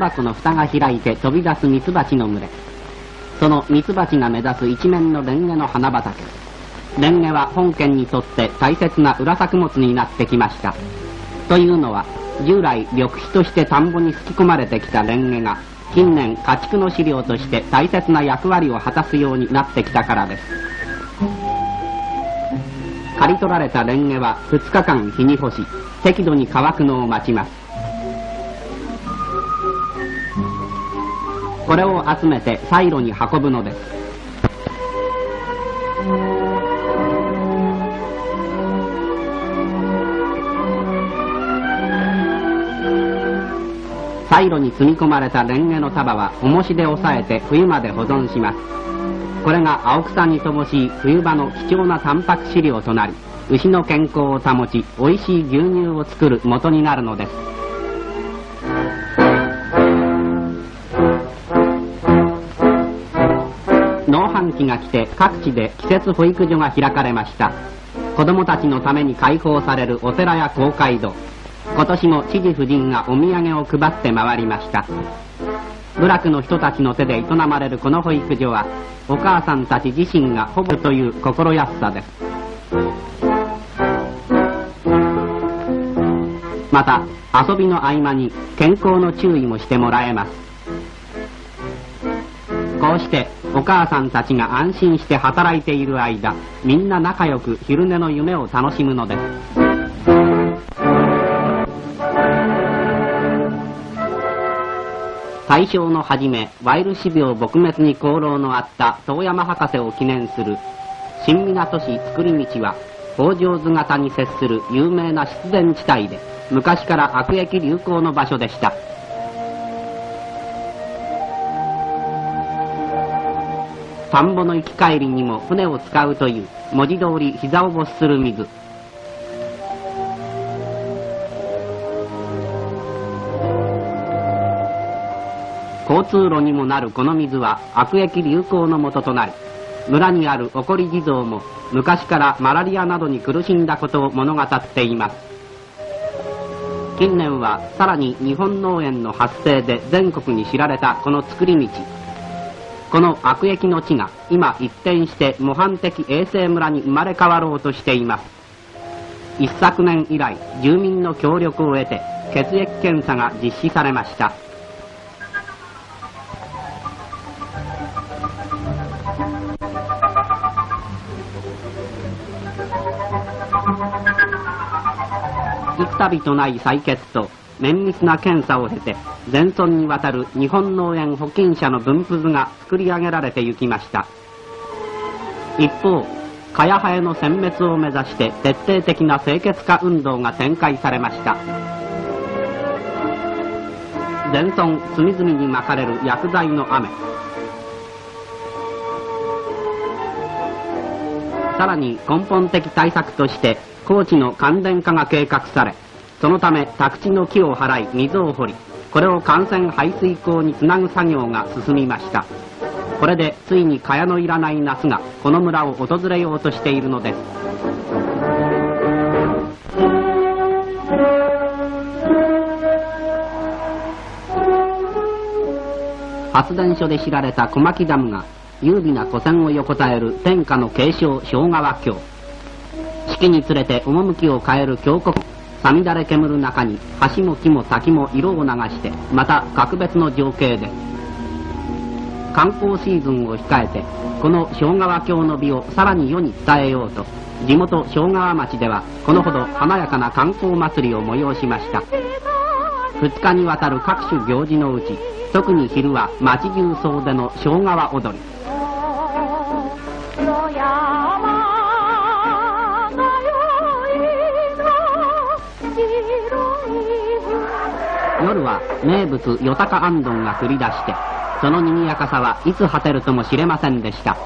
箱の蓋が開いて飛び出すミツバチの群れ。そのミツバチが目指す一面のレンゲの花畑。レンゲは本県にとって大切な裏作物になってきました。というのは従来緑肥として田んぼにすき込まれてきたレンゲが近年家畜の飼料として大切な役割を果たすようになってきたからです。刈り取られたレンゲは2日間日に干し適度に乾くのを待ちます。これを集めてサイロに運ぶのです。サイロに積み込まれたレンゲの束は重しで押さえて冬まで保存します。これが青草に乏しい冬場の貴重なタンパク飼料となり牛の健康を保ち美味しい牛乳を作る元になるのです。期が来て各地で季節保育所が開かれました。子供たちのために開放されるお寺や公会堂。今年も知事夫人がお土産を配って回りました。部落の人たちの手で営まれるこの保育所はお母さんたち自身が保護という心安さです。また遊びの合間に健康の注意もしてもらえます。こうしてお母さんたちが安心して働いている間みんな仲良く昼寝の夢を楽しむのです。大正の初めワイル死病撲滅に功労のあった遠山博士を記念する新港市造り道は北条図型に接する有名な湿田地帯で昔から悪役流行の場所でした。田んぼの行き帰りにも船を使うという文字通り膝を没する水。交通路にもなるこの水は悪役流行のもととなり村にある起こり地蔵も昔からマラリアなどに苦しんだことを物語っています。近年はさらに日本農園の発生で全国に知られたこの作り道。この悪役の地が今一転して模範的衛生村に生まれ変わろうとしています。一昨年以来住民の協力を得て血液検査が実施されました。幾度とない採血と綿密な検査を経て全村にわたる日本農園保菌者の分布図が作り上げられてゆきました。一方蚊やハエの殲滅を目指して徹底的な清潔化運動が展開されました。全村隅々にまかれる薬剤の雨。さらに根本的対策として高知の感電化が計画されそのため宅地の木を払い水を掘りこれを感染排水溝につなぐ作業が進みました。これでついに蚊帳のいらない夏がこの村を訪れようとしているのです。発電所で知られた小牧ダムが優美な古線を横たえる天下の継承小川橋四季につれて趣を変える峡谷。さみだれ煙る中に橋も木も滝も色を流してまた格別の情景で観光シーズンを控えてこの小川峡の美をさらに世に伝えようと地元小川町ではこのほど華やかな観光祭りを催しました。2日にわたる各種行事のうち特に昼は町中総出の小川踊り。夜は名物よたかあんどんが繰り出してその賑やかさはいつ果てるとも知れませんでした。